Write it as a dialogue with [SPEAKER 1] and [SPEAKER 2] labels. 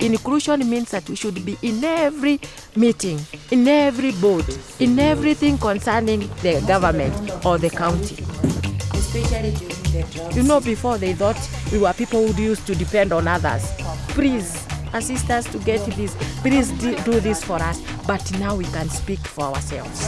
[SPEAKER 1] Inclusion means that we should be in every meeting, in every board, in everything concerning the government or the county. You know, before they thought we were people who used to depend on others. Please assist us to get this. Please do this for us. But now we can speak for ourselves.